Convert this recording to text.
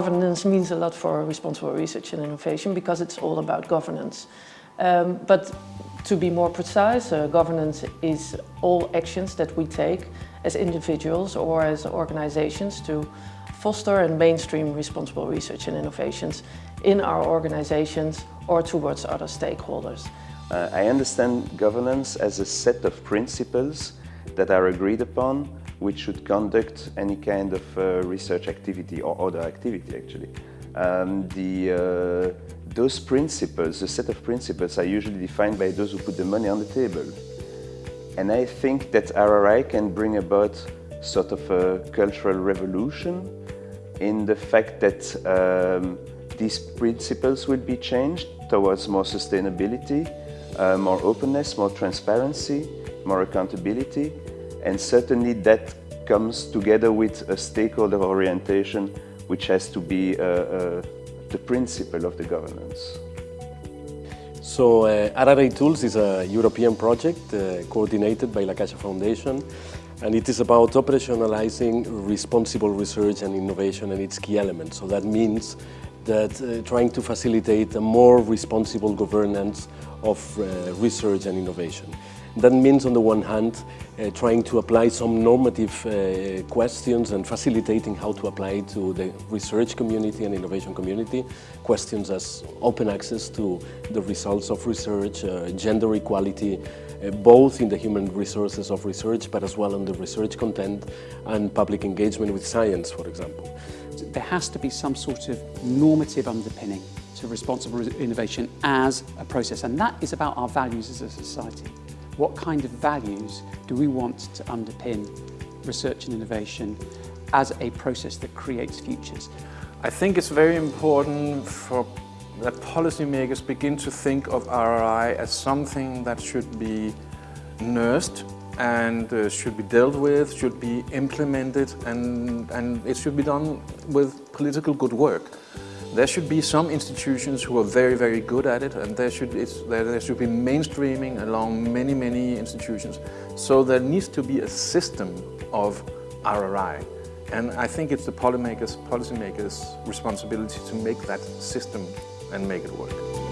governance means a lot for responsible research and innovation because it's all about governance. Um, but to be more precise, uh, governance is all actions that we take as individuals or as organizations to foster and mainstream responsible research and innovations in our organizations or towards other stakeholders. Uh, I understand governance as a set of principles that are agreed upon which should conduct any kind of uh, research activity or other activity actually. Um, the, uh, those principles, the set of principles are usually defined by those who put the money on the table. And I think that RRI can bring about sort of a cultural revolution in the fact that um, these principles will be changed towards more sustainability, uh, more openness, more transparency, more accountability, and certainly that comes together with a stakeholder orientation which has to be uh, uh, the principle of the governance. So uh, Tools is a European project uh, coordinated by La Caixa Foundation and it is about operationalizing responsible research and innovation and its key elements. So that means that uh, trying to facilitate a more responsible governance of uh, research and innovation. That means, on the one hand, uh, trying to apply some normative uh, questions and facilitating how to apply to the research community and innovation community. Questions as open access to the results of research, uh, gender equality, uh, both in the human resources of research, but as well in the research content and public engagement with science, for example. There has to be some sort of normative underpinning to responsible innovation as a process, and that is about our values as a society. What kind of values do we want to underpin research and innovation as a process that creates futures? I think it's very important for that policymakers begin to think of RRI as something that should be nursed and uh, should be dealt with, should be implemented and, and it should be done with political good work. There should be some institutions who are very, very good at it and there should, there, there should be mainstreaming along many, many institutions. So there needs to be a system of RRI. And I think it's the policymakers, policymakers' responsibility to make that system and make it work.